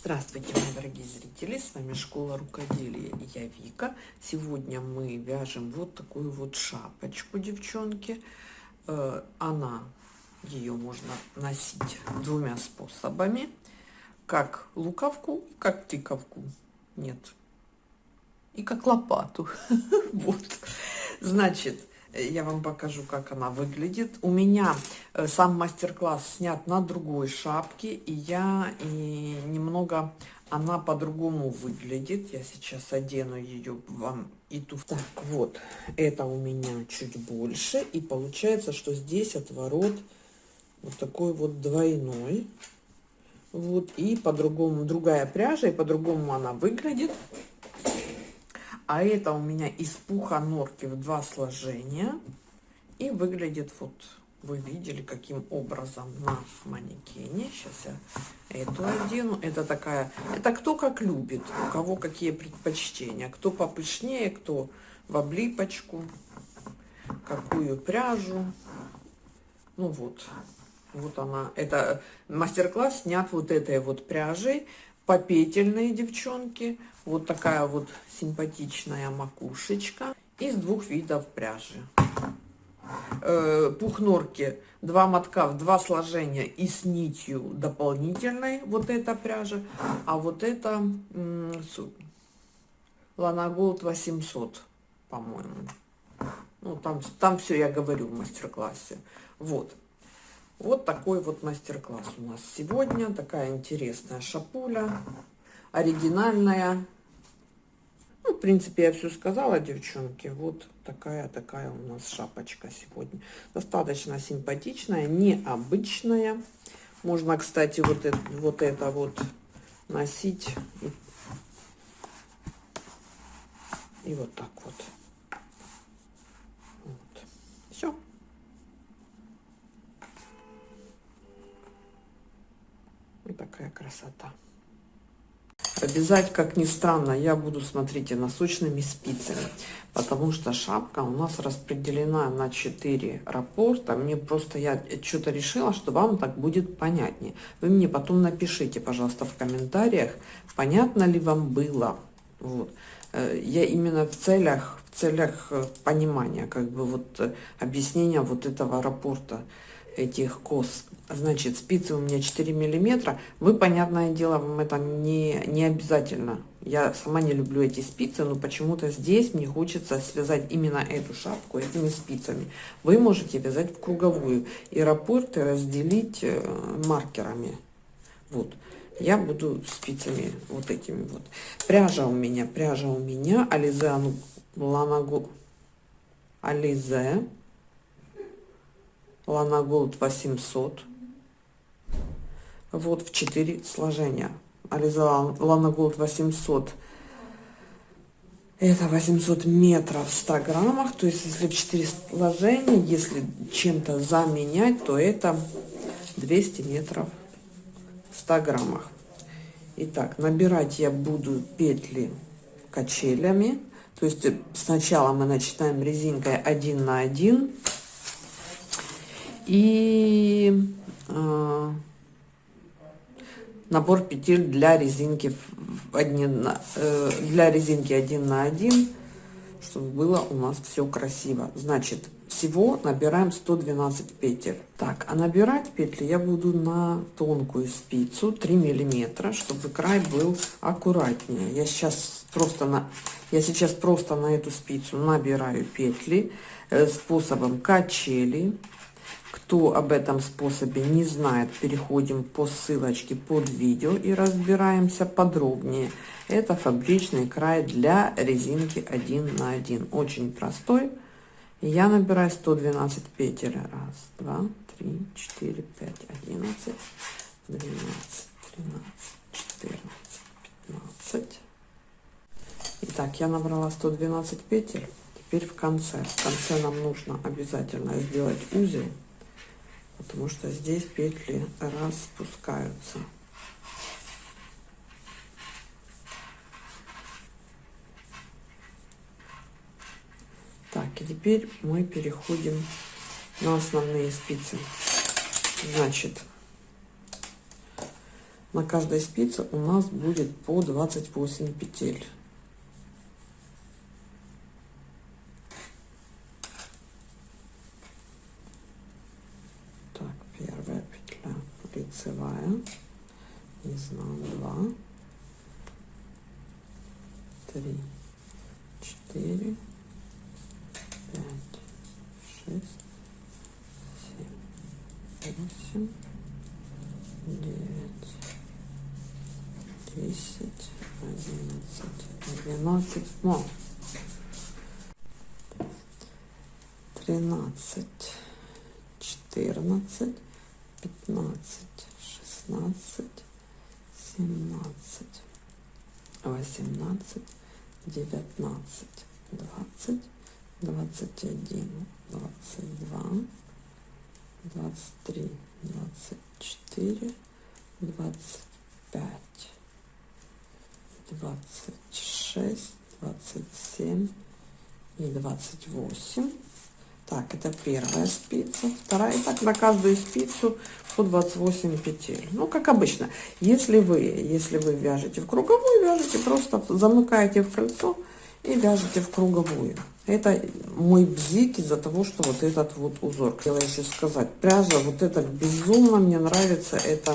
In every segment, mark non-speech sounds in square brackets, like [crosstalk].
Здравствуйте, мои дорогие зрители, с вами Школа Рукоделия я Вика. Сегодня мы вяжем вот такую вот шапочку, девчонки. Э, она, ее можно носить двумя способами, как луковку, как тыковку, нет, и как лопату. [laughs] Вот, значит, я вам покажу, как она выглядит. У меня э, сам мастер-класс снят на другой шапке, и я и немного она по-другому выглядит. Я сейчас одену ее вам и ту. Так, вот, это у меня чуть больше, и получается, что здесь отворот вот такой вот двойной. Вот, и по-другому, другая пряжа, и по-другому она выглядит. А это у меня из пуха норки в два сложения. И выглядит вот, вы видели, каким образом на манекене. Сейчас я эту одену. Это такая, это кто как любит, у кого какие предпочтения. Кто попышнее, кто в облипочку, какую пряжу. Ну вот, вот она. Это мастер-класс снят вот этой вот пряжей попетельные девчонки. Вот такая вот симпатичная макушечка. Из двух видов пряжи. Э, пух норки, два мотка в два сложения и с нитью дополнительной. Вот эта пряжа. А вот это Лана Голд 800, по-моему. Ну, там, там все я говорю в мастер-классе. Вот. Вот такой вот мастер-класс у нас сегодня. Такая интересная шапуля, оригинальная. Ну, в принципе, я все сказала, девчонки. Вот такая-такая у нас шапочка сегодня. Достаточно симпатичная, необычная. Можно, кстати, вот это вот, это вот носить и, и вот так вот. такая красота. Обязать, как ни странно, я буду, смотрите, носочными спицами, потому что шапка у нас распределена на 4 рапорта. Мне просто, я что-то решила, что вам так будет понятнее. Вы мне потом напишите, пожалуйста, в комментариях, понятно ли вам было. Вот. Э, я именно в целях, в целях э, понимания, как бы вот э, объяснения вот этого рапорта этих кос. Значит, спицы у меня 4 миллиметра. Вы, понятное дело, вам это не, не обязательно. Я сама не люблю эти спицы, но почему-то здесь мне хочется связать именно эту шапку этими спицами. Вы можете вязать в круговую и рапорты разделить э, маркерами. Вот. Я буду спицами вот этими вот. Пряжа у меня, пряжа у меня Ализе Ланагу Alize Lana Gold 800. Вот в 4 сложения. Alize Lana Gold 800. Это 800 метров в 100 граммах. То есть, если в 4 сложения, если чем-то заменять, то это 200 метров в 100 граммах. Итак, набирать я буду петли качелями. То есть сначала мы начинаем резинкой 1 на 1 и э, набор петель для резинки один на, э, для резинки один на один чтобы было у нас все красиво. Значит всего набираем 112 петель. Так а набирать петли я буду на тонкую спицу 3 миллиметра чтобы край был аккуратнее. Я сейчас просто на я сейчас просто на эту спицу набираю петли э, способом качели кто об этом способе не знает, переходим по ссылочке под видео и разбираемся подробнее. Это фабричный край для резинки 1 на 1. Очень простой. Я набираю 112 петель. Раз, два, три, четыре, пять, одиннадцать, двенадцать, тринадцать, четырнадцать, пятнадцать. Итак, я набрала 112 петель. Теперь в конце. В конце нам нужно обязательно сделать узел потому что здесь петли распускаются. Так, и теперь мы переходим на основные спицы. Значит, на каждой спице у нас будет по 28 петель. Так, первая петля лицевая, изнан 2, 3, 4, 5, 6, 7, 8, 9, десять, одиннадцать, двенадцать, ну, тринадцать, четырнадцать, пятнадцать, шестнадцать, семнадцать, восемнадцать, девятнадцать, двадцать, двадцать один, двадцать два, двадцать три, двадцать четыре, двадцать пять, двадцать шесть, двадцать семь и двадцать восемь. Так, это первая спица, вторая. И так на каждую спицу по 28 петель. Ну, как обычно. Если вы, если вы вяжете в круговую, вяжете просто замыкаете в кольцо и вяжете в круговую. Это мой бзик из-за того, что вот этот вот узор. Хотела еще сказать, пряжа вот это безумно мне нравится. Это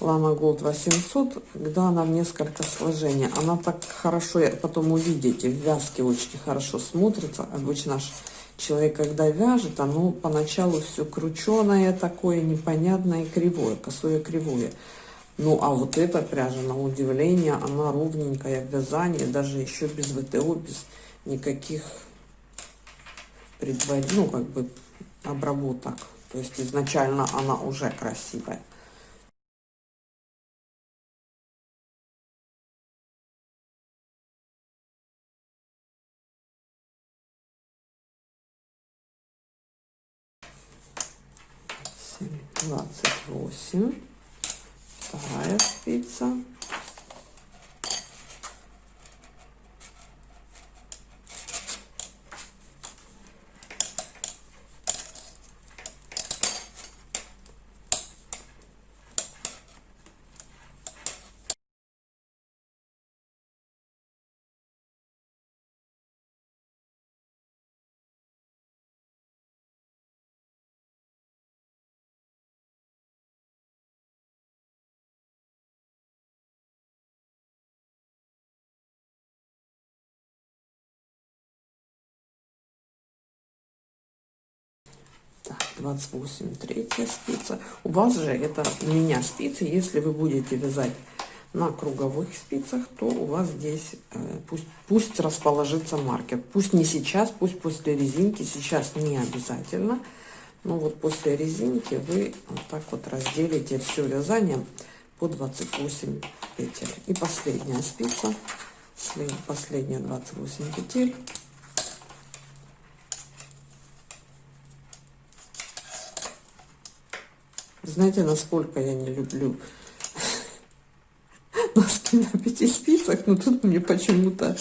Lana Gold 800, когда она в несколько сложений. Она так хорошо, потом увидите, в вязке очень хорошо смотрится. Обычно человек, когда вяжет, оно поначалу все крученое такое, непонятное, кривое, косое кривое. Ну, а вот эта пряжа, на удивление, она ровненькая в вязании, даже еще без ВТО, без никаких предварительных, ну, как бы обработок. То есть изначально она уже красивая. Двадцать восемь. Вторая спица Так, 28, третья спица. У вас же это у меня спицы. Если вы будете вязать на круговых спицах, то у вас здесь э, пусть, пусть расположится маркер. Пусть не сейчас, пусть после резинки. Сейчас не обязательно. Но вот после резинки вы вот так вот разделите все вязание по 28 петель. И последняя спица, последняя 28 петель. Знаете, насколько я не люблю [laughs] носки на пяти спицах, но тут мне почему-то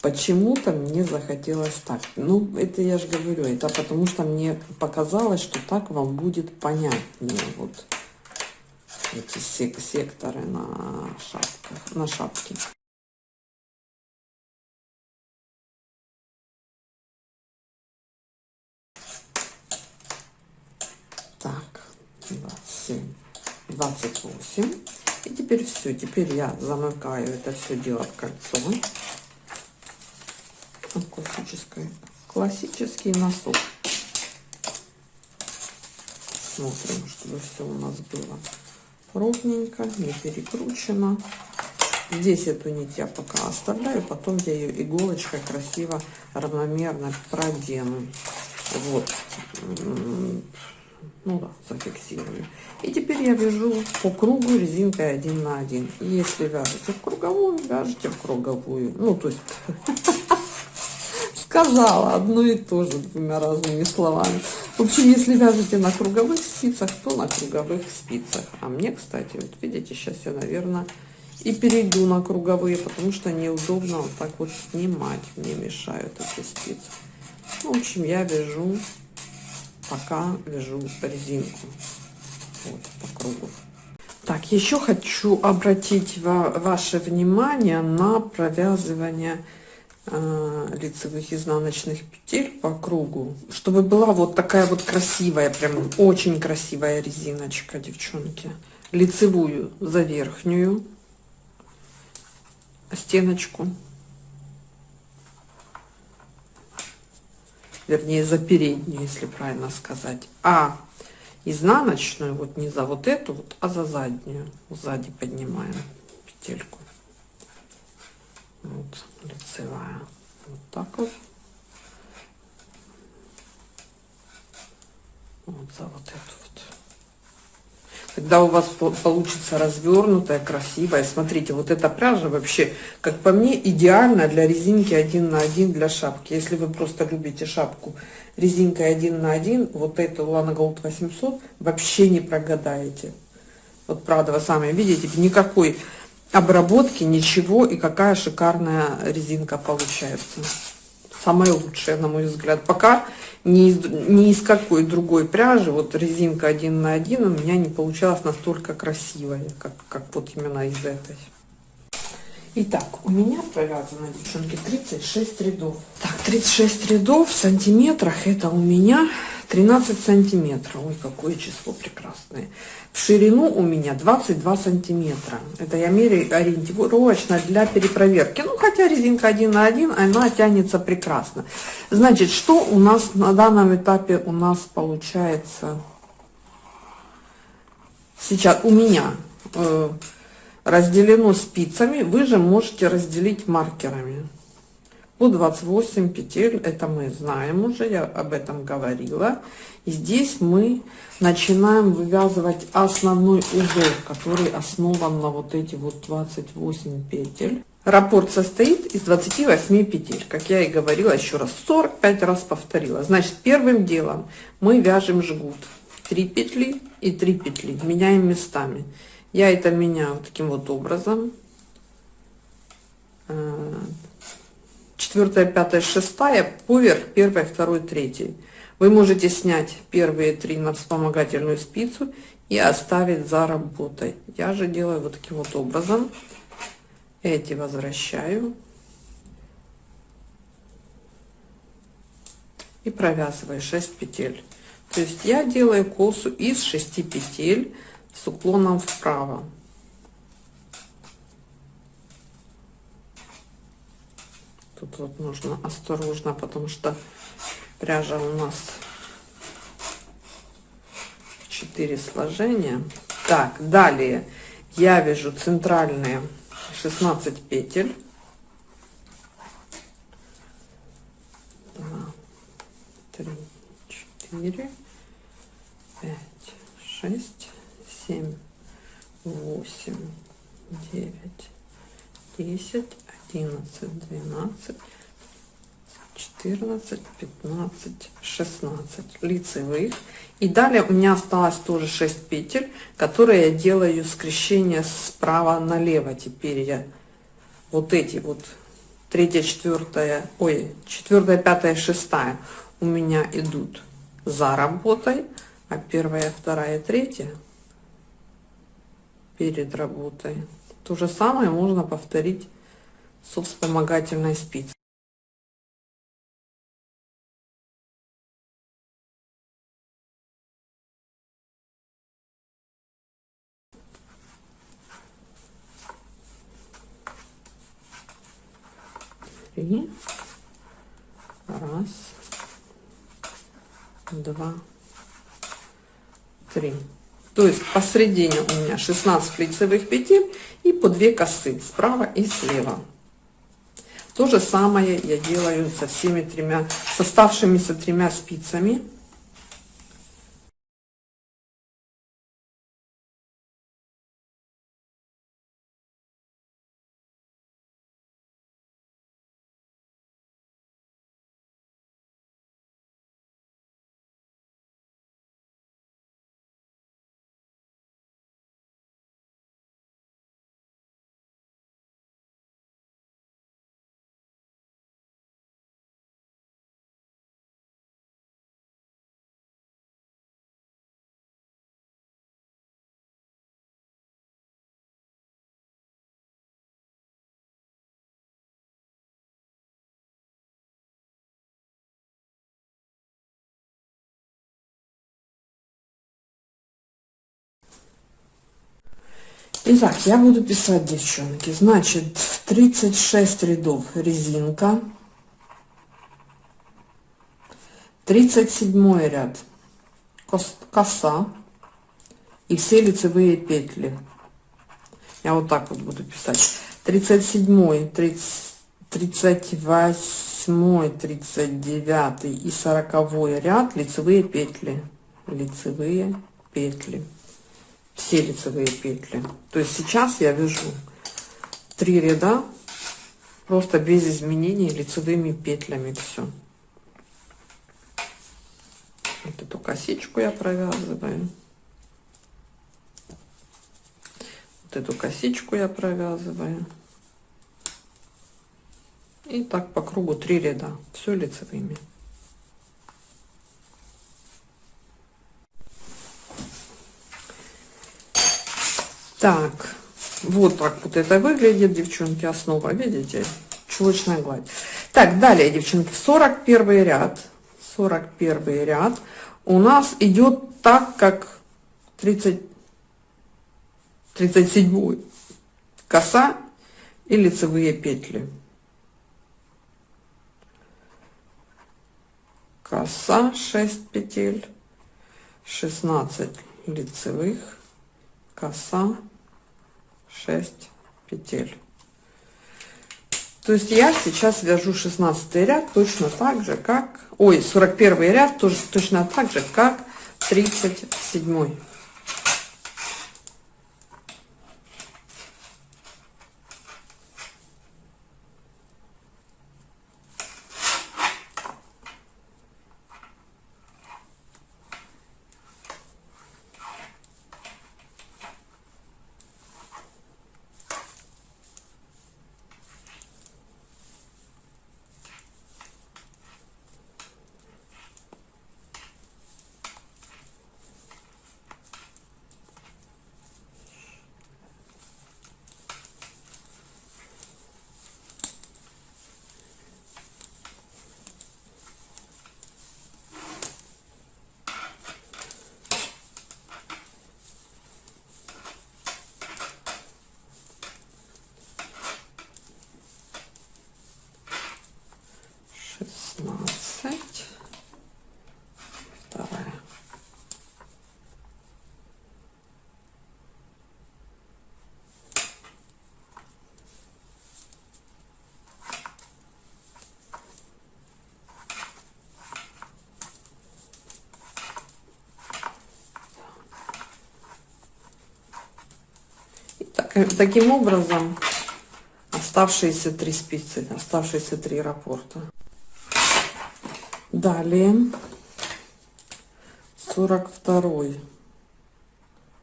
почему-то мне захотелось так. Ну, это я же говорю, это потому что мне показалось, что так вам будет понятнее вот эти сек секторы на шапках, на шапке. Так. 27, 28. И теперь все, теперь я замыкаю это все дело в кольцо. Классический, классический носок. Смотрим, чтобы все у нас было ровненько, не перекручено. Здесь эту нить я пока оставляю, потом я ее иголочкой красиво, равномерно продену. Вот ну да, зафиксирую. И теперь я вяжу по кругу резинкой один на один. Если вяжете в круговую, вяжете в круговую. Ну, то есть [laughs] сказала одно и то же двумя разными словами. В общем, если вяжете на круговых спицах, то на круговых спицах. А мне, кстати, вот видите, сейчас я, наверное, и перейду на круговые, потому что неудобно вот так вот снимать. Мне мешают эти спицы. В общем, я вяжу пока вяжу резинку. Вот по кругу. Так, еще хочу обратить ва ваше внимание на провязывание э, лицевых изнаночных петель по кругу, чтобы была вот такая вот красивая, прям очень красивая резиночка, девчонки. Лицевую за верхнюю стеночку, вернее за переднюю, если правильно сказать, а изнаночную, вот не за вот эту, вот, а за заднюю. Сзади поднимаем петельку. Вот лицевая. Вот так вот. Вот за вот эту вот. Когда у вас получится развернутая, красивая. Смотрите, вот эта пряжа вообще, как по мне, идеально для резинки один на один для шапки. Если вы просто любите шапку резинкой один на один, вот эту Lana Gold 800 вообще не прогадаете. Вот правда, вы сами видите, никакой обработки, ничего, и какая шикарная резинка получается. Самая лучшая, на мой взгляд. Пока ни из, ни из какой другой пряжи, вот резинка один на один у меня не получалась настолько красивая, как, как вот именно из этой. Итак, у меня провязано, девчонки, 36 рядов. Так, 36 рядов в сантиметрах, это у меня 13 сантиметров. Ой, какое число прекрасное. В ширину у меня 22 сантиметра. Это я меряю ориентировочно для перепроверки. Ну, хотя резинка 1 на 1, она тянется прекрасно. Значит, что у нас на данном этапе у нас получается сейчас у меня... Э, разделено спицами, вы же можете разделить маркерами. По 28 петель, это мы знаем уже, я об этом говорила. И здесь мы начинаем вывязывать основной узор, который основан на вот эти вот 28 петель. Раппорт состоит из 28 петель, как я и говорила еще раз, 45 раз повторила. Значит, первым делом мы вяжем жгут. 3 петли и 3 петли, меняем местами. Я это меняю таким вот образом. Э, четвертая, пятая, шестая, поверх первой, второй, третьей. Вы можете снять первые три на вспомогательную спицу и оставить за работой. Я же делаю вот таким вот образом. Эти возвращаю. И провязываю 6 петель. То есть я делаю косу из 6 петель с уклоном вправо. Тут вот нужно осторожно, потому что пряжа у нас 4 сложения. Так, далее я вяжу центральные 16 петель. 2, 3, 4, 5, 6, семь, восемь, девять, десять, одиннадцать, двенадцать, четырнадцать, пятнадцать, шестнадцать лицевых. И далее у меня осталось тоже 6 петель, которые я делаю скрещение справа налево. Теперь я вот эти вот третья, четвертая, ой, четвертая, пятая, шестая у меня идут за работой, а первая, вторая, третья перед работой. То же самое можно повторить со вспомогательной спицей. Три. Раз. Два. Три. То есть посредине у меня 16 лицевых петель и по 2 косы справа и слева. То же самое я делаю со всеми тремя, с оставшимися тремя спицами. Итак, я буду писать, девчонки. Значит, 36 рядов резинка. 37 ряд коса и все лицевые петли. Я вот так вот буду писать. 37, 30, 38, 39 и 40 ряд лицевые петли. Лицевые петли все лицевые петли. То есть сейчас я вяжу три ряда просто без изменений лицевыми петлями все. Вот эту косичку я провязываю. Вот эту косичку я провязываю. И так по кругу три ряда, все лицевыми. Так, вот так вот это выглядит, девчонки, основа, видите? Чулочная гладь. Так, далее, девчонки, 41 ряд. 41 ряд у нас идет так, как 30, 37 коса и лицевые петли. Коса 6 петель, 16 лицевых, коса 6 петель. То есть я сейчас вяжу 16 ряд точно так же как ой 41 ряд тоже точно так же как 37 Таким образом, оставшиеся три спицы, оставшиеся три раппорта. Далее 42,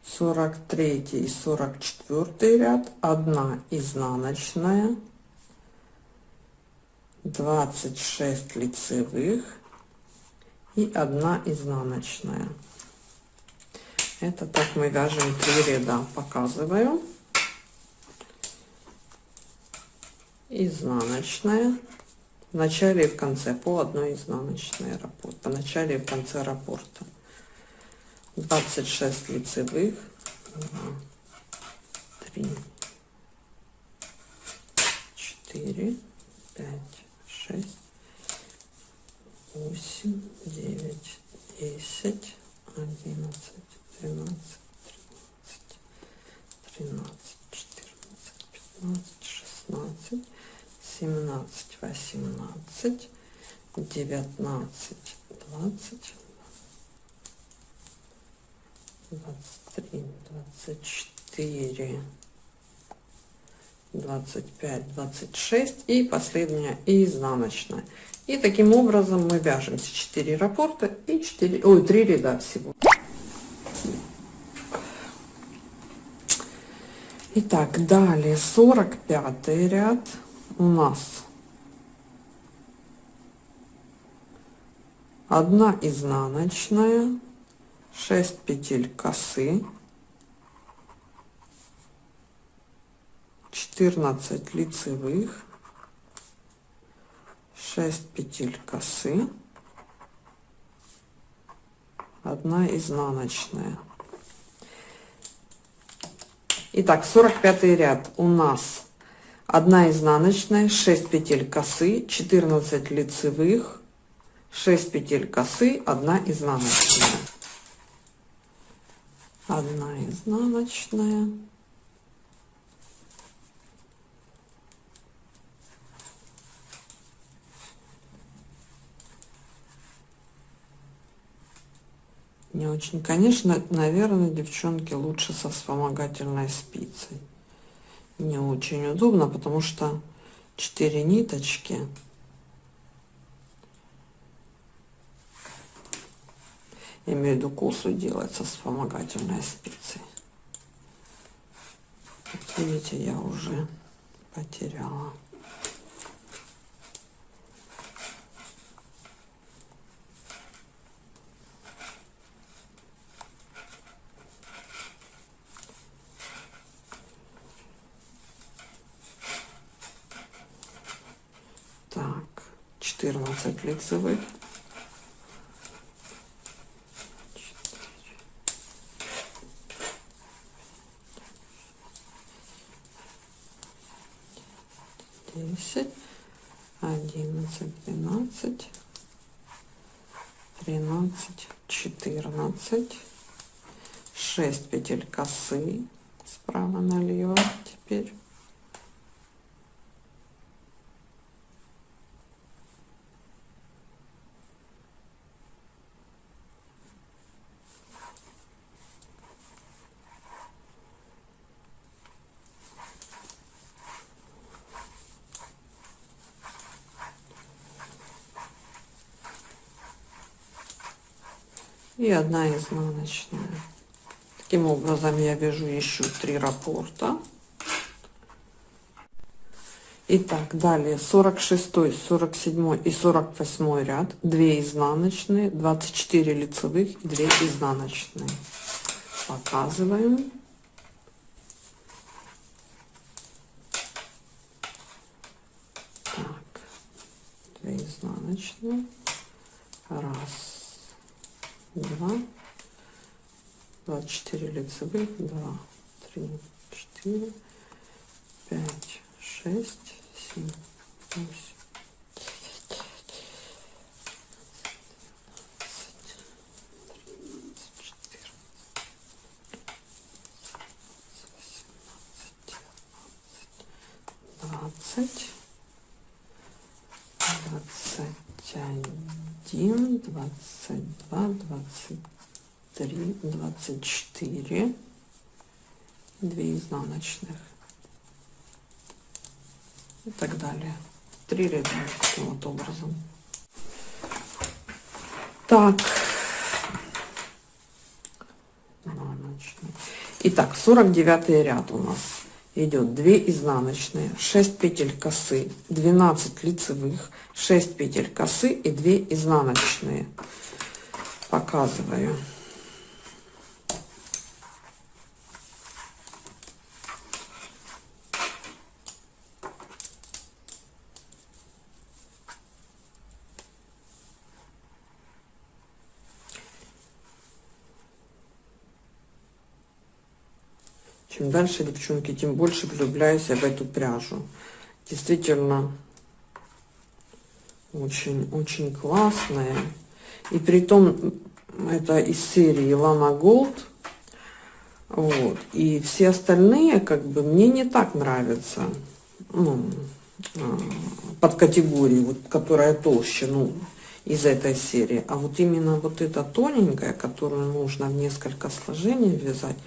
43 и 44 ряд, одна изнаночная, 26 лицевых и одна изнаночная. Это так мы вяжем три ряда, показываю. Изнаночная. В начале и в конце по одной изнаночной раппорт по начале и в конце раппорта 26 лицевых. 2, 3 4 5 6 8 9 10 11 12 13 13 14 15 17, 18, 19, 20, 23, 24, 25, 26 и последняя и изнаночная. И таким образом мы вяжемся 4 раппорта и 4, ой, 3 ряда всего. Итак, далее 45 ряд у нас. Одна изнаночная 6 петель косы 14 лицевых 6 петель косы одна изнаночная. Итак, 45 ряд. У нас 1 изнаночная, 6 петель косы, 14 лицевых, 6 петель косы, 1 изнаночная. 1 изнаночная. Не очень. Конечно, наверное, девчонки, лучше со вспомогательной спицей. Не очень удобно, потому что 4 ниточки. Я имею в виду косу делать со вспомогательной спицей. видите, я уже потеряла. Так, 14 лицевых. Десять, одиннадцать, двенадцать, тринадцать, четырнадцать, шесть петель косы справа налево теперь и одна изнаночная. Таким образом я вяжу еще три раппорта. Итак, далее 46, 47 и 48 ряд, 2 изнаночные, 24 лицевых и 2 изнаночные. Показываем. 24 лицевых, 2, 3, 4, 5, 6, 7, 8, 24 2 изнаночных. И так далее. Три ряда таким вот образом. Так. Итак, 49 ряд у нас. Идет 2 изнаночные 6 петель косы 12 лицевых 6 петель косы и 2 изнаночные. Показываю. Дальше, девчонки, тем больше влюбляюсь я в эту пряжу. Действительно, очень-очень классная. И при том, это из серии Lana Gold. Вот. И все остальные, как бы, мне не так нравятся. Ну, а, под категории, вот, которая толще, ну, из этой серии. А вот именно вот эта тоненькая, которую нужно в несколько сложений вязать,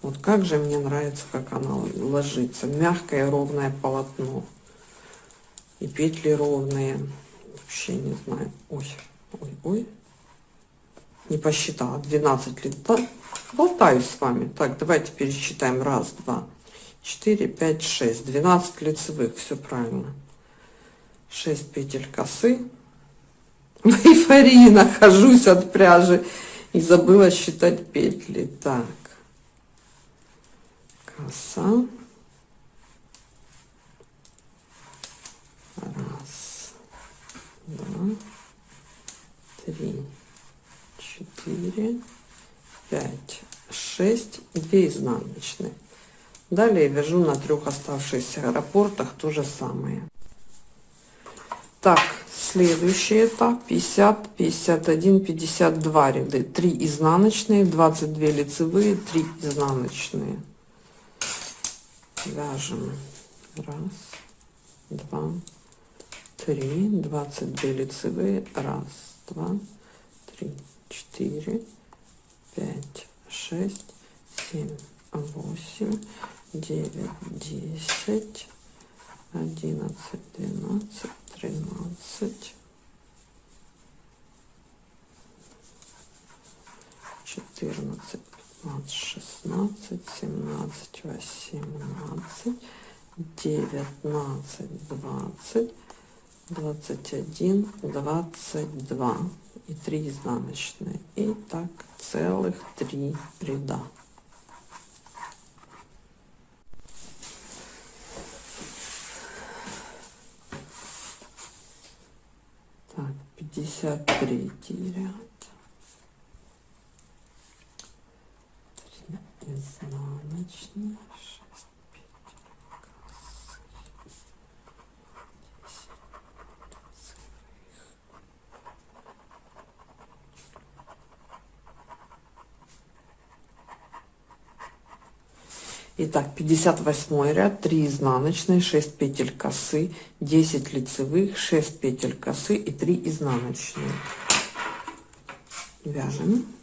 вот как же мне нравится, как она ложится. Мягкое ровное полотно. И петли ровные. Вообще не знаю. Ой, ой, ой. Не посчитала. 12 лет. Да? Болтаюсь с вами. Так, давайте пересчитаем. Раз, два, четыре, пять, шесть. 12 лицевых. Все правильно. 6 петель косы. [laughs] В эйфории нахожусь от пряжи. И забыла считать петли. Так коса. Раз, два, три, четыре, пять, шесть, две изнаночные. Далее вяжу на трех оставшихся раппортах то же самое. Так, следующий этап 50, 51, 52 ряды. 3 изнаночные, 22 лицевые, 3 изнаночные. Вяжем. Раз, два, три, 22 лицевые. Раз, два, три, четыре, пять, шесть, семь, восемь, девять, десять, одиннадцать, двенадцать, тринадцать, четырнадцать, пятнадцать, шестнадцать, семнадцать, восемнадцать, девятнадцать, двадцать, двадцать один, двадцать два. И 3 изнаночные. И так целых три ряда. Так 53 ряд 3 изнаночные Итак, 58 ряд, 3 изнаночные, 6 петель косы, 10 лицевых, 6 петель косы и 3 изнаночные. Вяжем.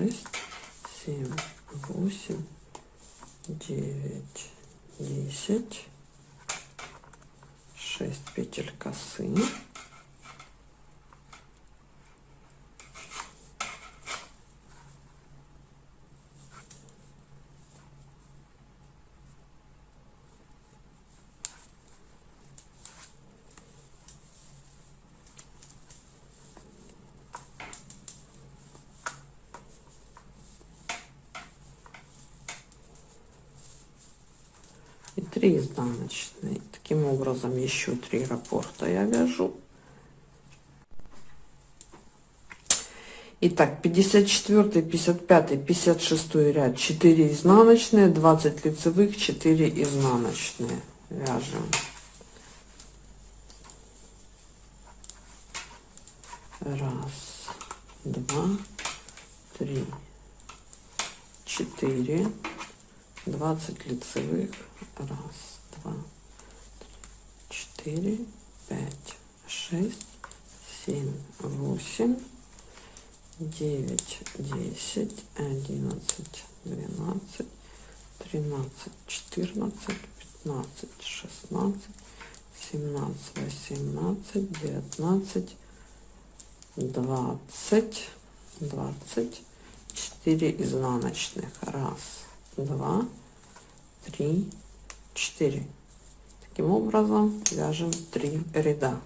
Шесть, семь, восемь, девять, десять, шесть петель косы. И 3 изнаночные таким образом еще 3 раппорта я вяжу Итак, 54, 55, 56 ряд 4 изнаночные, 20 лицевых, 4 изнаночные. Вяжем. Раз, два, три, четыре, 20 лицевых, раз, два, четыре, пять, шесть, семь, восемь, девять, десять, одиннадцать, двенадцать, тринадцать, четырнадцать, пятнадцать, шестнадцать, семнадцать, восемнадцать, девятнадцать, двадцать, двадцать, четыре изнаночных, раз, два, три, четыре. Таким образом вяжем 3 ряда.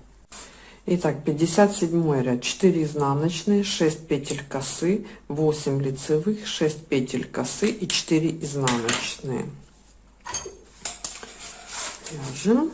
Итак, 57 ряд, 4 изнаночные, 6 петель косы, 8 лицевых, 6 петель косы и 4 изнаночные. Вяжем.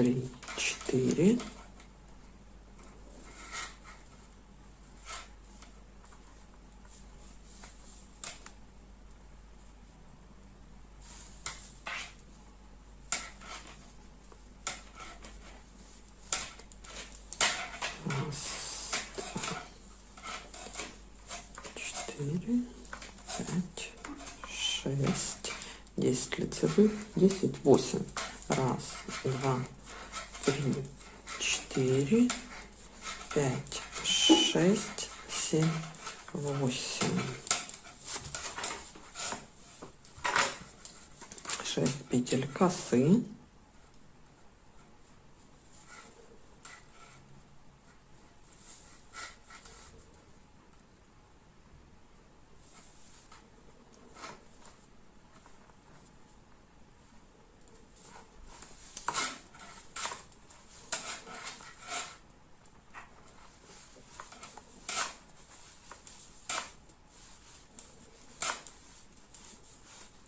три, четыре. пять, шесть, десять лицевых, десять, восемь. Раз, два, три, четыре, пять, шесть, семь, восемь. Шесть петель косы.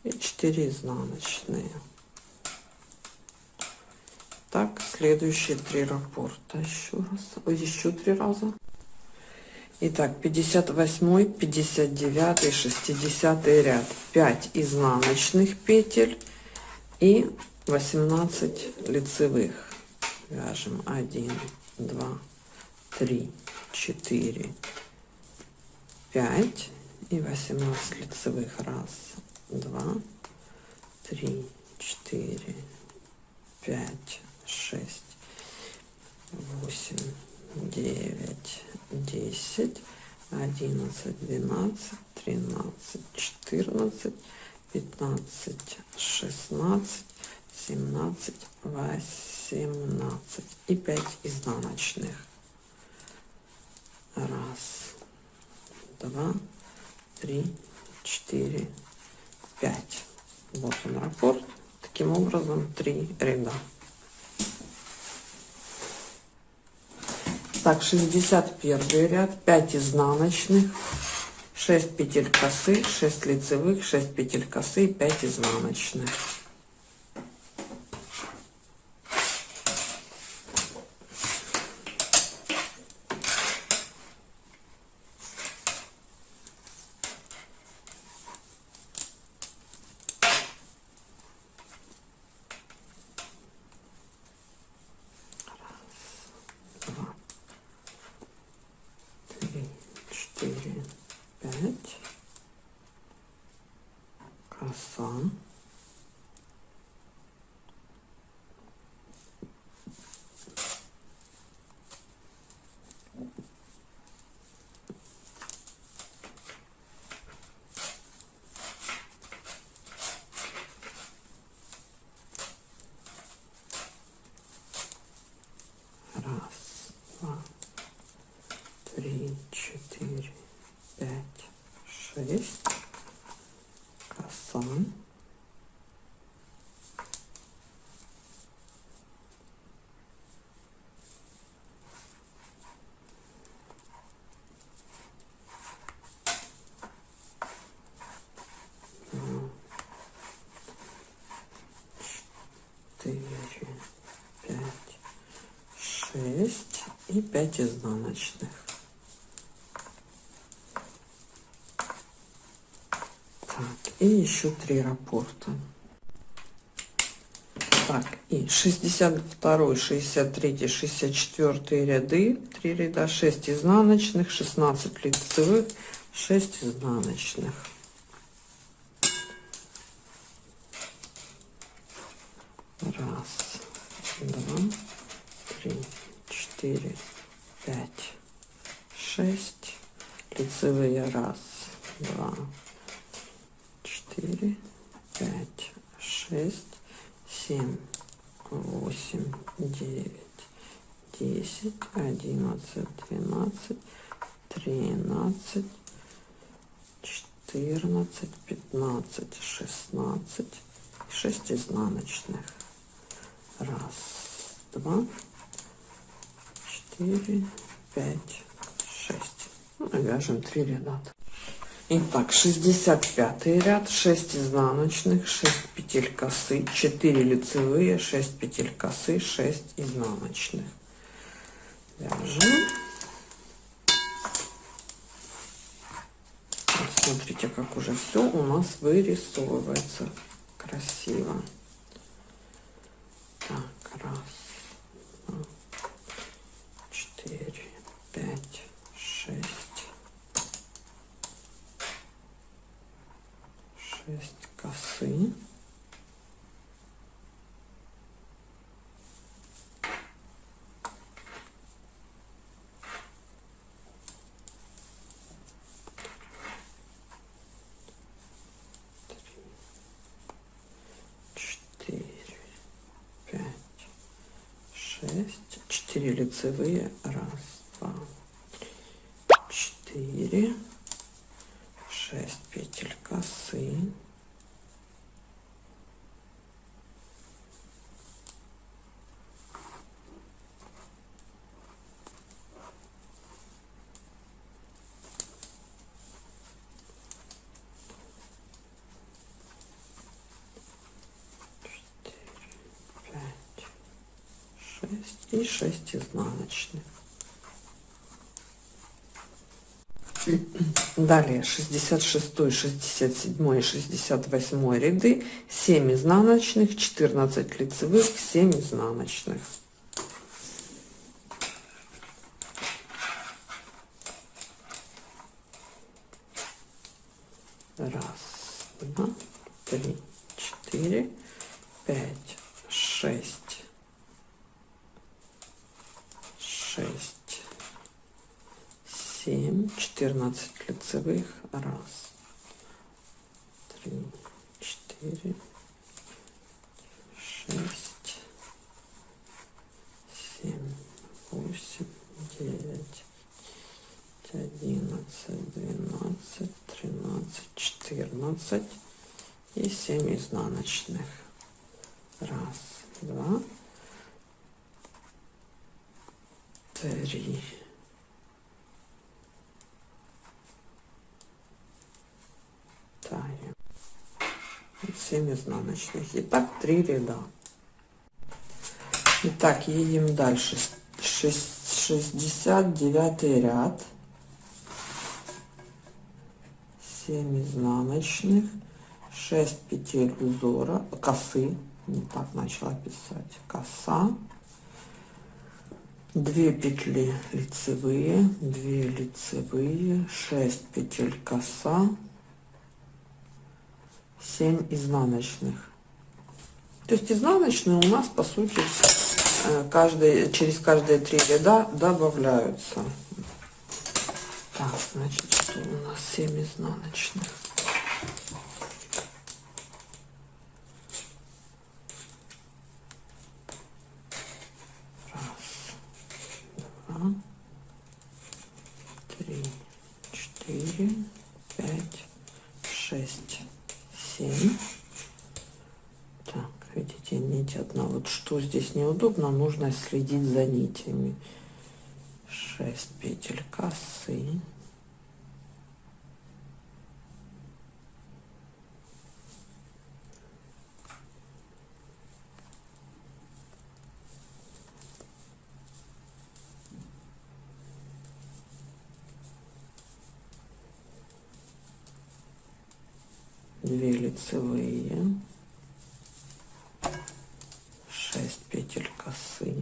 и 4 изнаночные. Так, следующие три раппорта еще раз, еще три раза. Итак, 58, 59, 60 ряд, 5 изнаночных петель и 18 лицевых. Вяжем 1, 2, 3, 4, 5 и 18 лицевых. Раз, два, три, четыре, пять, шесть, восемь, девять, десять, одиннадцать, двенадцать, тринадцать, четырнадцать, пятнадцать, шестнадцать, семнадцать, восемнадцать и пять изнаночных. Раз, два, три, четыре, 5. Вот он раппорт. Таким образом, три ряда. Так, 61 ряд, 5 изнаночных, 6 петель косы, 6 лицевых, 6 петель косы, 5 изнаночных. 5 изнаночных. Так, и еще 3 рапорта. Так, и 62, 63, 64 ряды, 3 ряда, 6 изнаночных, 16 лицевых, 6 изнаночных. Раз, два, три, четыре, пять, шесть. Лицевые раз, два, четыре, пять, шесть, семь, восемь, девять, десять, одиннадцать, двенадцать, тринадцать, четырнадцать, пятнадцать, шестнадцать, шесть изнаночных. Раз, два, четыре, пять, шесть. Ну, вяжем три ряда. Итак, 65 ряд, 6 изнаночных, 6 петель косы, 4 лицевые, 6 петель косы, 6 изнаночных. Вяжем. Смотрите, как уже все у нас вырисовывается красиво. Так, раз, четыре, пять, шесть. 6 косы шесть, четыре лицевые, раз, два, четыре, шесть петель косы, и 6 изнаночных. Далее 66, 67 и 68 ряды, 7 изнаночных, 14 лицевых, 7 изнаночных. Раз, два, три, четыре, пять, шесть, шесть, семь, четырнадцать лицевых, раз, три, четыре, шесть, семь, восемь, девять, одиннадцать, двенадцать, тринадцать, четырнадцать и семь изнаночных. Раз, два, три. 7 изнаночных. Итак, три ряда. Итак, едем дальше. 69 ряд. 7 изнаночных. 6 петель узора, косы. Не так начала писать. Коса. 2 петли лицевые 2 лицевые 6 петель коса 7 изнаночных. То есть изнаночные у нас по сути э, каждый через каждые три ряда добавляются. Так значит что у нас 7 изнаночных три, четыре, пять, шесть, семь. Так, видите, нить одна. Вот что здесь неудобно, нужно следить за нитями. Шесть петель косы. две лицевые 6 петель косы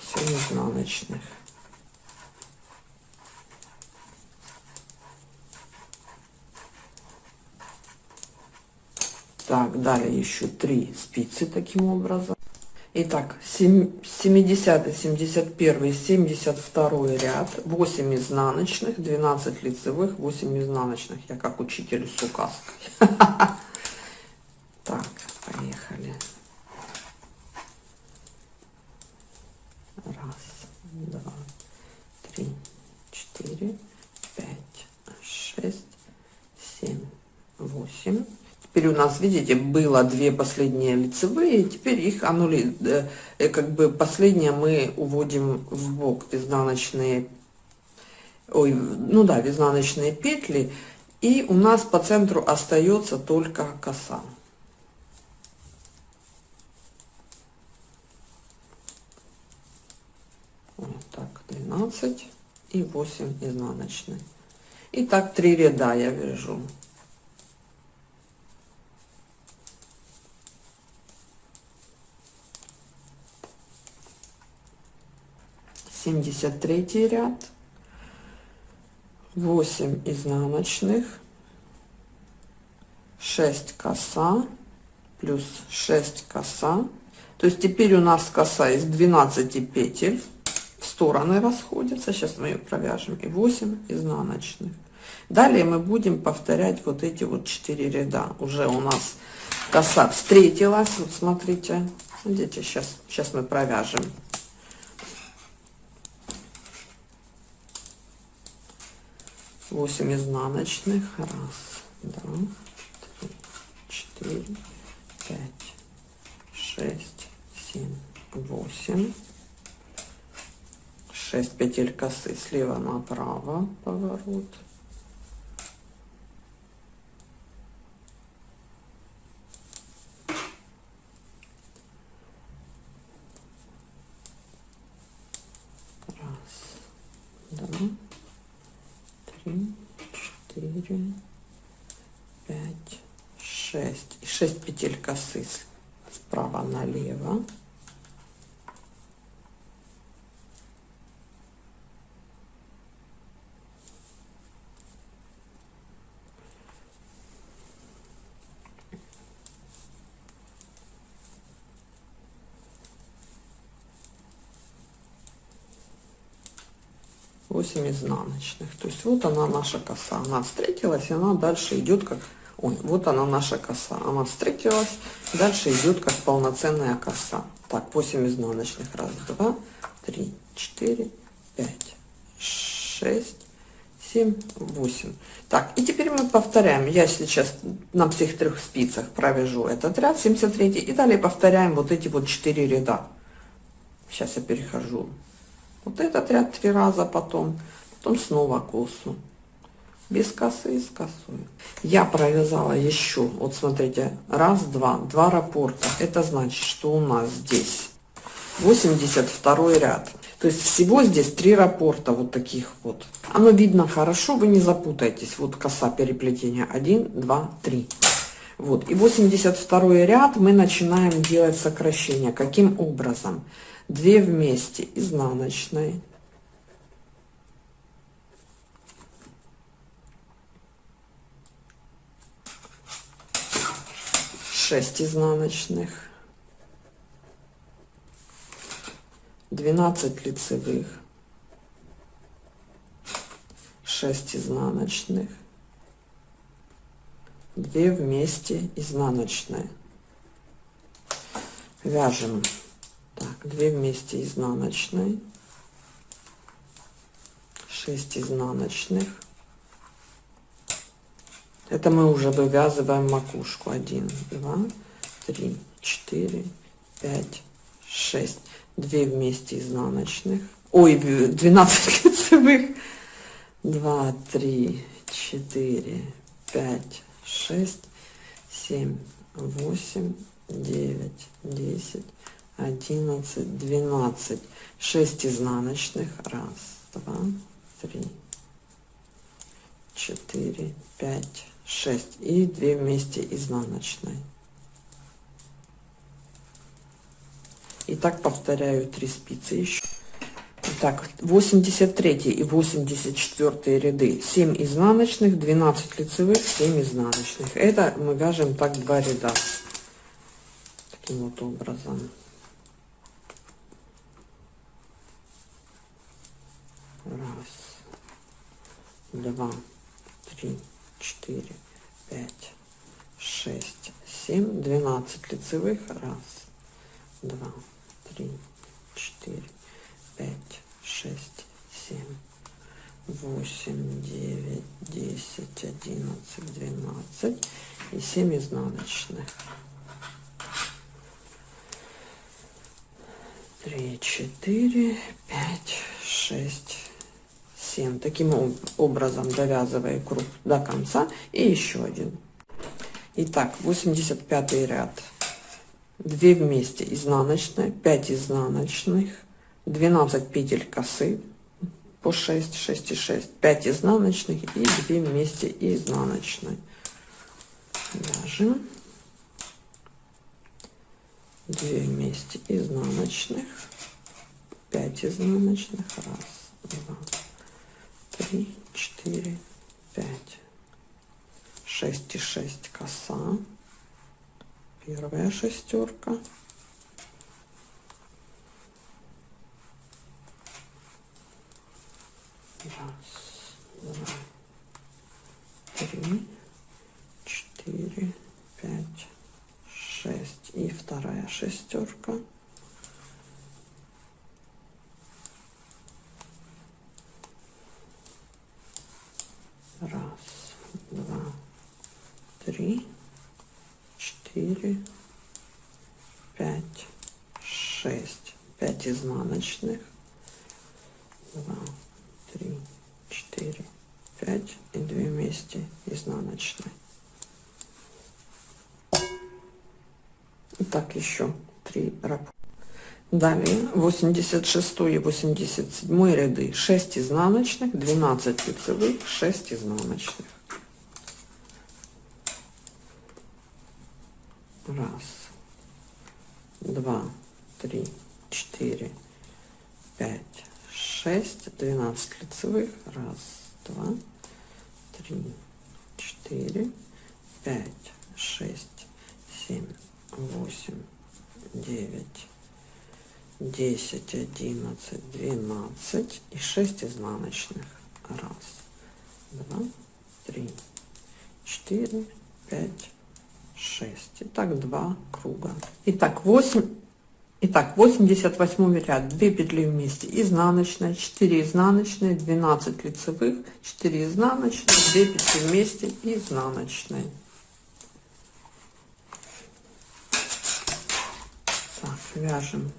семь изнаночных Так, далее еще три спицы таким образом. Итак, 70, 71, 72 ряд, 8 изнаночных, 12 лицевых, 8 изнаночных. Я как учитель с указкой. [laughs] Так, поехали. Раз, два, три, четыре, пять, шесть, семь, восемь теперь у нас, видите, было две последние лицевые, теперь их аннули, э, э, как бы последние мы уводим в бок изнаночные, ой, ну да, в изнаночные петли, и у нас по центру остается только коса. Вот так, 12 и 8 изнаночных. И так три ряда я вяжу. 73 ряд 8 изнаночных 6 коса плюс 6 коса То есть теперь у нас коса из 12 петель в стороны расходятся. Сейчас мы ее провяжем. И 8 изнаночных. Далее мы будем повторять вот эти вот 4 ряда. Уже у нас коса встретилась. Вот смотрите. Видите, сейчас, сейчас мы провяжем. Восемь изнаночных. Раз, два, три, четыре, пять, шесть, семь, восемь. Шесть петель косы слева направо поворот. 6 петель косы справа налево. Изнаночных. То есть вот она наша коса. Она встретилась и она дальше идет как ой вот она наша коса. Она встретилась. Дальше идет как полноценная коса. Так 8 изнаночных. Раз два три четыре пять шесть семь восемь. Так и теперь мы повторяем. Я сейчас на всех трех спицах провяжу этот ряд 73 и далее повторяем вот эти вот четыре ряда. Сейчас я перехожу вот этот ряд три раза потом, потом снова косу. Без косы, с косой. Я провязала еще, вот смотрите, раз, два, два раппорта. Это значит, что у нас здесь 82 ряд. То есть всего здесь три раппорта вот таких вот. Оно видно хорошо, вы не запутаетесь. Вот коса переплетения 1, 2, 3. Вот. И 82 ряд мы начинаем делать сокращение. Каким образом? 2 вместе изнаночной шесть изнаночных. 12 лицевых. 6 изнаночных. 2 вместе изнаночные. Вяжем. Так 2 вместе изнаночной 6 изнаночных это мы уже вывязываем макушку. 1 2 3 4 5 6 2 вместе изнаночных. Ой 12 лицевых 2 3 4 5 6 7 8 9 10 11, 12, 6 изнаночных, раз, два, три, четыре, пять, шесть и 2 вместе изнаночной. И так повторяю 3 спицы еще. Так, 83 и 84 ряды 7 изнаночных, 12 лицевых, 7 изнаночных. Это мы вяжем так два ряда. Таким вот образом. Раз, два, три, четыре, пять, шесть, семь, двенадцать лицевых. Раз, два, три, четыре, пять, шесть, семь, восемь, девять, десять, одиннадцать, двенадцать и семь изнаночных. Три, четыре, пять, шесть, 7 таким образом довязывая круг до конца. И еще один. Итак 85 ряд. 2 вместе изнаночная 5 изнаночных 12 петель косы по 6 6 и 6 5 изнаночных и 2 вместе изнаночной. Вяжем 2 вместе изнаночных 5 изнаночных раз два три, четыре, пять, шесть и шесть коса. Первая шестерка. Раз, два, три, четыре, пять, шесть и вторая шестерка. Раз, два, три, четыре, пять, шесть. Пять изнаночных. Два, три, четыре, пять и две вместе изнаночные. И так еще три раппорта. Далее. 86 и 87 ряды. 6 изнаночных, 12 лицевых, 6 изнаночных. Раз, два, три, четыре, пять, шесть, двенадцать лицевых. Раз, два, три, четыре, пять, шесть, семь, восемь, девять, десять, одиннадцать, двенадцать и шесть изнаночных. Раз, два, три, четыре, пять, шесть. Итак, два круга. Итак, восемь. Итак, 88 ряд, 2 петли вместе, изнаночная, 4 изнаночные, 12 лицевых, 4 изнаночные, 2 петли вместе, изнаночные. Так, вяжем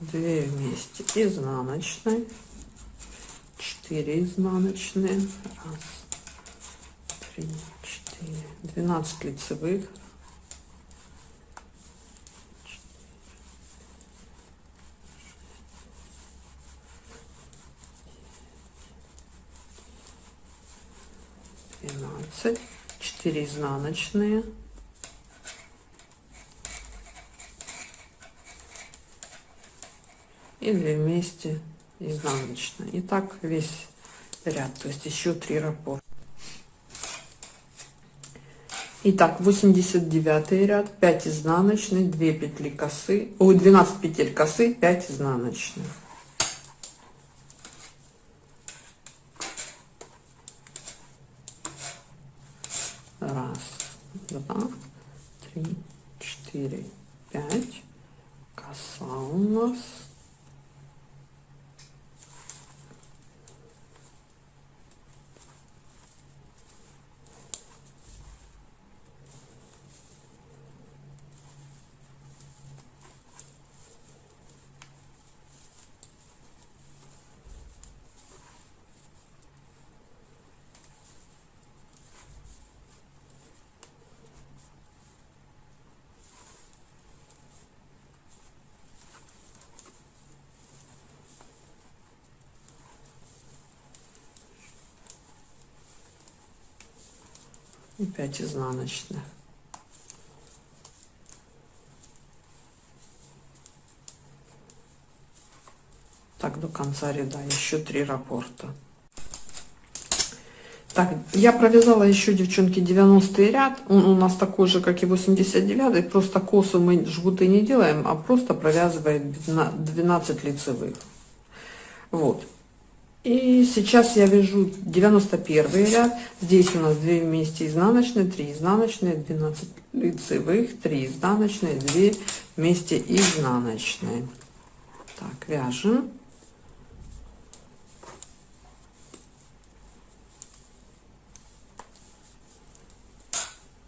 2 вместе, изнаночной, 4 изнаночные, раз, три, четыре, 12 лицевых, 12 4 изнаночные и 2 вместе изнаночные и так весь ряд то есть еще 3 раппорта Итак, 89 ряд, 5 изнаночных, 2 петли косы, ой, 12 петель косы, 5 изнаночных. два, три, четыре, пять. Коса у нас. И 5 изнаночных. Так до конца ряда. Еще три раппорта так я провязала еще девчонки 90 ряд. Он у нас такой же как и 89 просто косу мы жгуты не делаем а просто провязываем 12 лицевых. Вот и сейчас я вяжу 91 ряд. Здесь у нас 2 вместе изнаночные, 3 изнаночные, 12 лицевых, 3 изнаночные, 2 вместе изнаночные. Так, вяжем.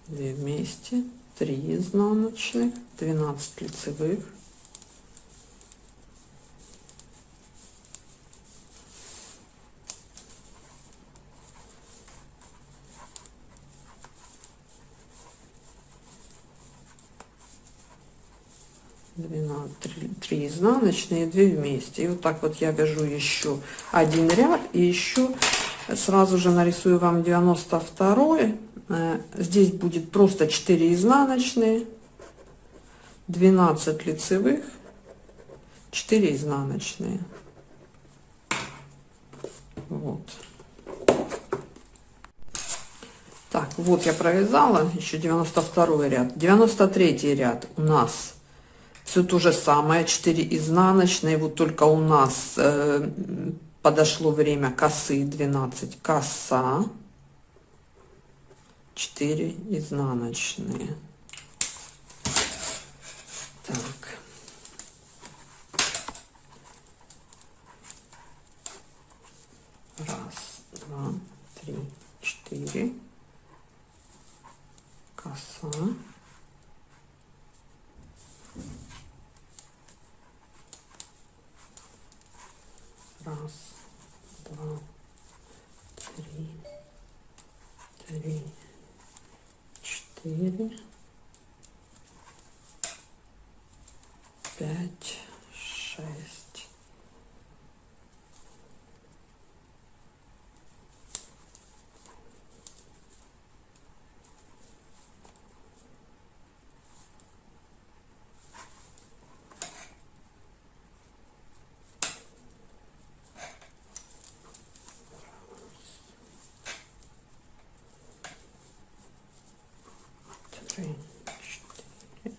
Две вместе, 3 изнаночных, 12 лицевых, 12 3, 3 изнаночные 2 вместе. И вот так вот я вяжу еще один ряд. И еще сразу же нарисую вам 92 э, здесь будет просто 4 изнаночные 12 лицевых 4 изнаночные. Вот. Так вот я провязала еще 92 ряд. 93 ряд у нас все то же самое 4 изнаночные. Вот только у нас э, подошло время косы 12 коса. 4 изнаночные. Так. Раз два три четыре коса раз два три три четыре пять шесть три, четыре,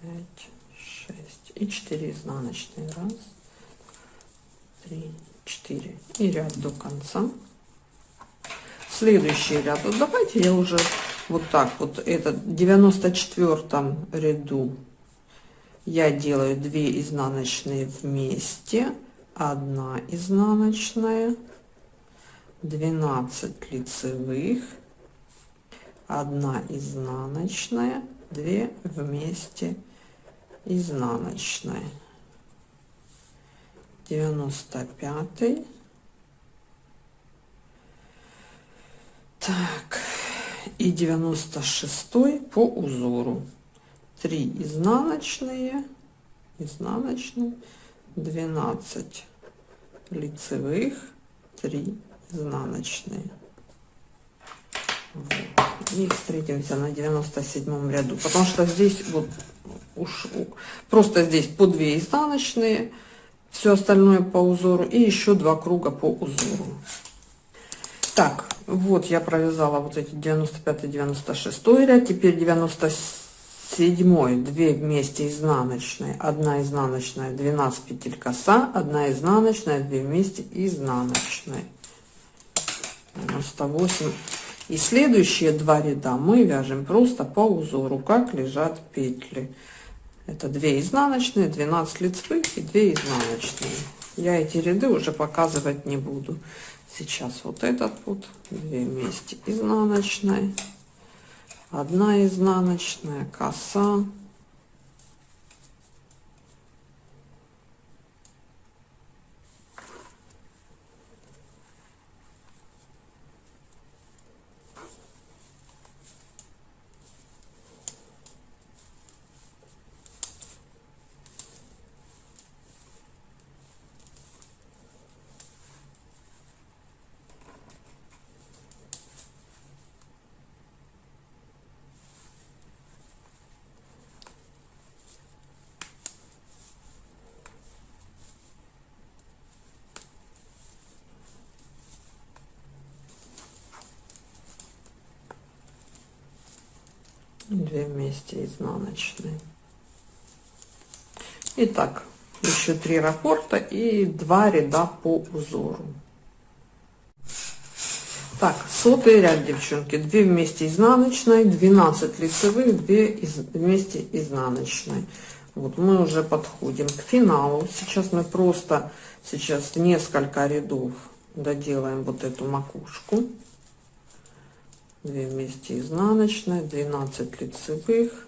пять, шесть и четыре изнаночные. Раз, три, четыре. И ряд до конца. Следующий ряд. Вот давайте я уже вот так вот. Это в 94 ряду я делаю 2 изнаночные вместе. Одна изнаночная. 12 лицевых 1 изнаночная 2 вместе изнаночной. 95 так и 96 по узору. 3 изнаночные изнаночные 12 лицевых 3 изнаночные. Вот. И встретимся на 97 ряду потому что здесь вот уж просто здесь по 2 изнаночные все остальное по узору и еще два круга по узору. Так вот я провязала вот эти 95 96 ряд теперь 97 2 вместе изнаночные. 1 изнаночная 12 петель коса. 1 изнаночная 2 вместе изнаночной 98 и следующие два ряда мы вяжем просто по узору, как лежат петли. Это 2 изнаночные, 12 лицевых и 2 изнаночные. Я эти ряды уже показывать не буду. Сейчас вот этот вот, 2 вместе изнаночной, 1 изнаночная, коса, две вместе изнаночные Итак, еще три раппорта и два ряда по узору. Так, сотый ряд, девчонки, 2 вместе изнаночной, 12 лицевых, 2 из, вместе изнаночной. Вот мы уже подходим к финалу. Сейчас мы просто сейчас несколько рядов доделаем вот эту макушку. 2 вместе изнаночная 12 лицевых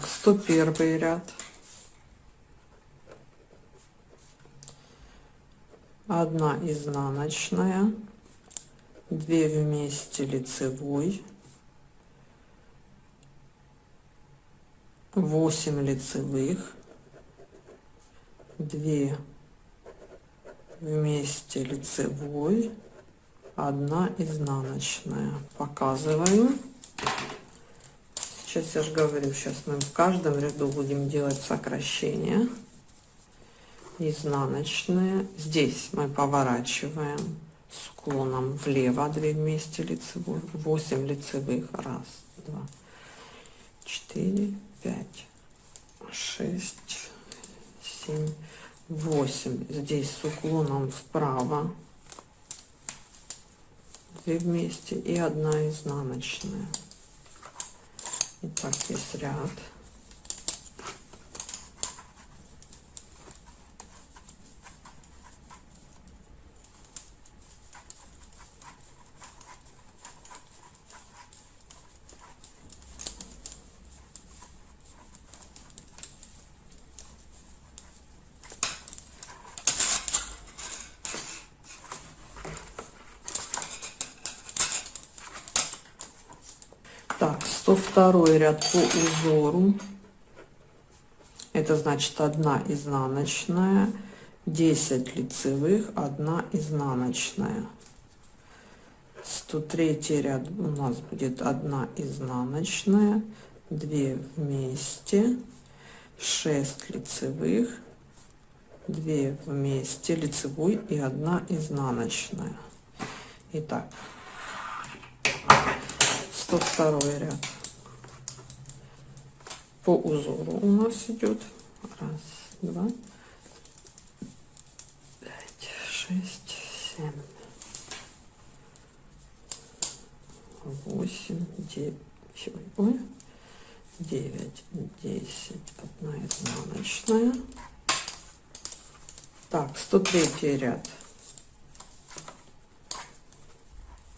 Так, 101 ряд. Одна изнаночная, 2 вместе лицевой, 8 лицевых, 2 вместе лицевой, одна изнаночная. Показываю. Сейчас я же говорю, сейчас мы в каждом ряду будем делать сокращение. Изнаночные. Здесь мы поворачиваем с уклоном влево 2 вместе лицевой. 8 лицевых. Раз, два, четыре, пять, шесть, семь, восемь. Здесь с уклоном вправо. 2 вместе и одна изнаночная. Итак, есть ряд. Так, 102 ряд по узору. Это значит одна изнаночная, 10 лицевых, одна изнаночная. 103 ряд у нас будет одна изнаночная, 2 вместе, 6 лицевых, 2 вместе, лицевой и одна изнаночная. Итак, 102 ряд. По узору у нас идет. Раз два пять шесть семь восемь девять ой, девять десять. Одна изнаночная так 103 ряд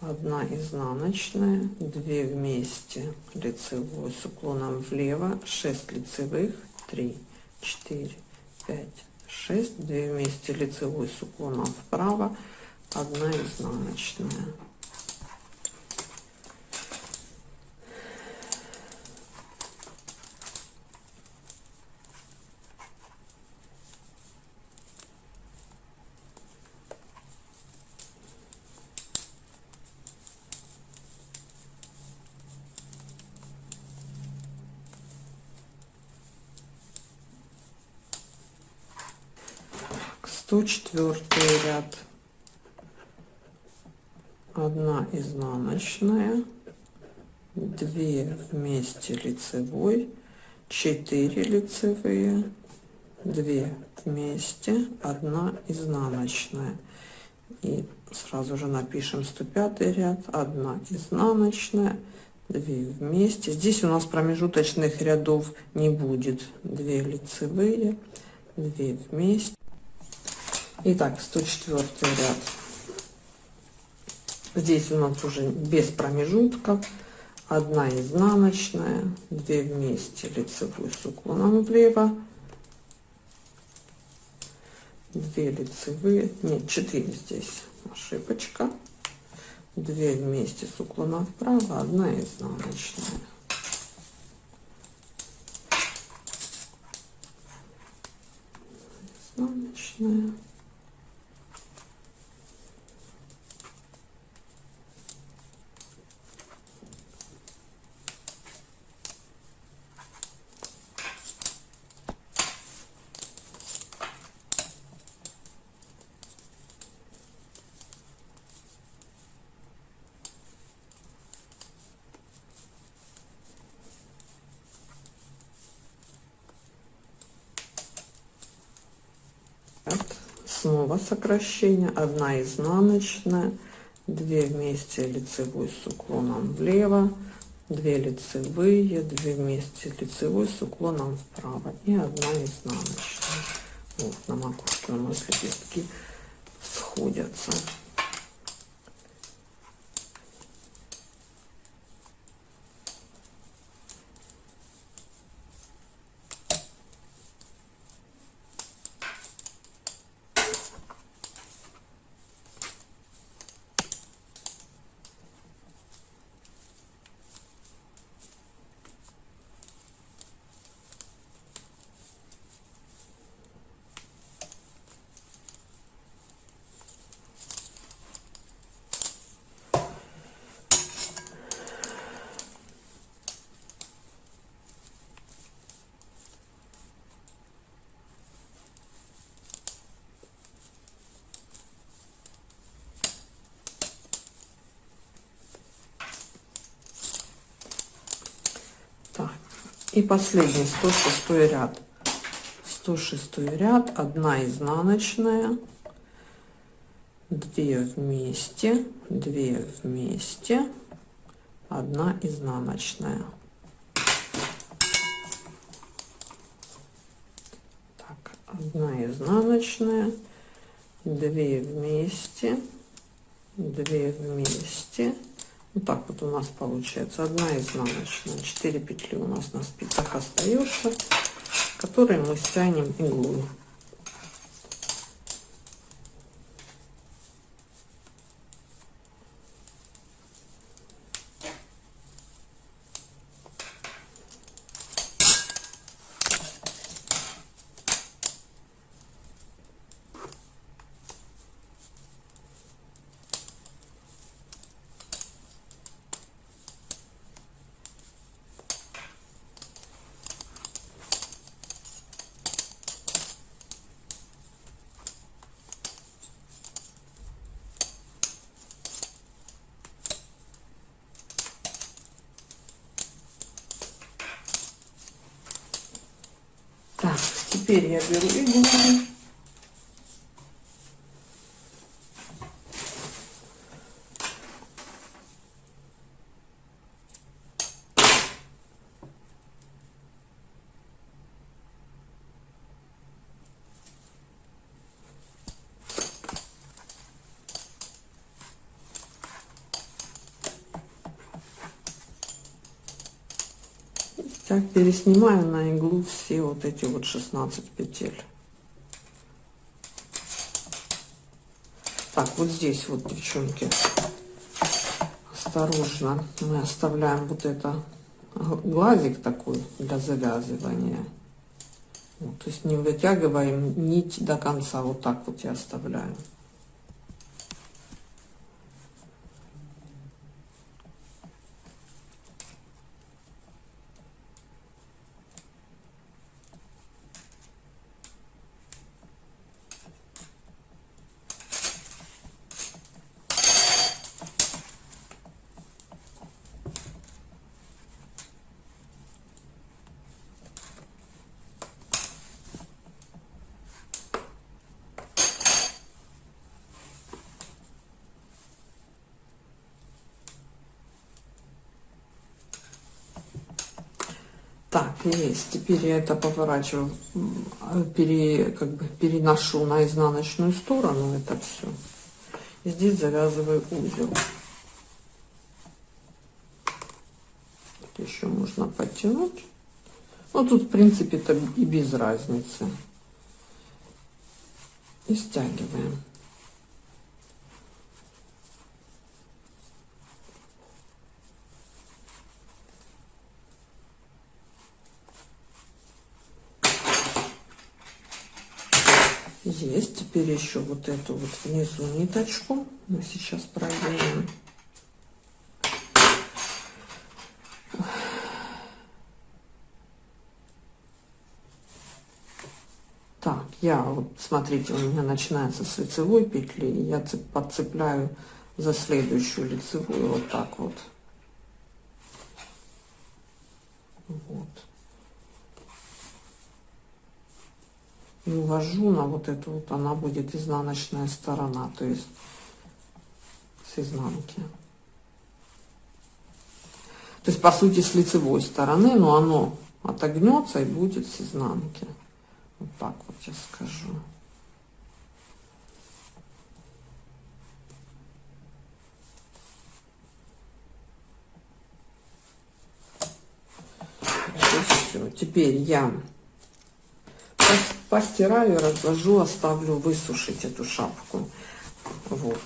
одна изнаночная 2 вместе лицевой с уклоном влево 6 лицевых 3 4 5 6 2 вместе лицевой с уклоном вправо 1 изнаночная 104 ряд. 1 изнаночная 2 вместе лицевой 4 лицевые 2 вместе 1 изнаночная. И сразу же напишем 105 ряд 1 изнаночная 2 вместе. Здесь у нас промежуточных рядов не будет. 2 лицевые 2 вместе Итак, 104 ряд. Здесь у нас уже без промежутков. Одна изнаночная, 2 вместе лицевую с уклоном влево, 2 лицевые, нет, 4 здесь ошибочка, 2 вместе с уклоном вправо, одна изнаночная. Изнаночная. снова сокращение 1 изнаночная 2 вместе лицевой с уклоном влево 2 лицевые 2 вместе лицевой с уклоном вправо и 1 изнаночная. Вот на макушке у нас лепестки сходятся И последний 106 ряд. 106 ряд, одна изнаночная, 2 вместе, 2 вместе, одна изнаночная. Так, одна изнаночная, 2 вместе, 2 вместе, вот так вот у нас получается. Одна изнаночная 4 петли у нас на спицах остается которые мы стянем иглу Так, теперь я беру иглу. Так, переснимаю на иглу все вот эти вот 16 петель. Так, вот здесь вот, девчонки, осторожно, мы оставляем вот это глазик такой для завязывания. Вот, то есть не вытягиваем нить до конца, вот так вот я оставляю. Так, есть. Теперь я это поворачиваю, пере, как бы переношу на изнаночную сторону это все. И здесь завязываю узел. Еще можно подтянуть. Ну, тут, в принципе, это и без разницы. И стягиваем. Есть. Теперь еще вот эту вот внизу ниточку мы сейчас проверим. Так, я вот, смотрите, у меня начинается с лицевой петли, я подцепляю за следующую лицевую вот так вот. И увожу на вот эту вот, она будет изнаночная сторона, то есть с изнанки. То есть, по сути, с лицевой стороны, но оно отогнется и будет с изнанки. Вот так вот я скажу. все. Теперь я постираю, разложу, оставлю высушить эту шапку. Вот.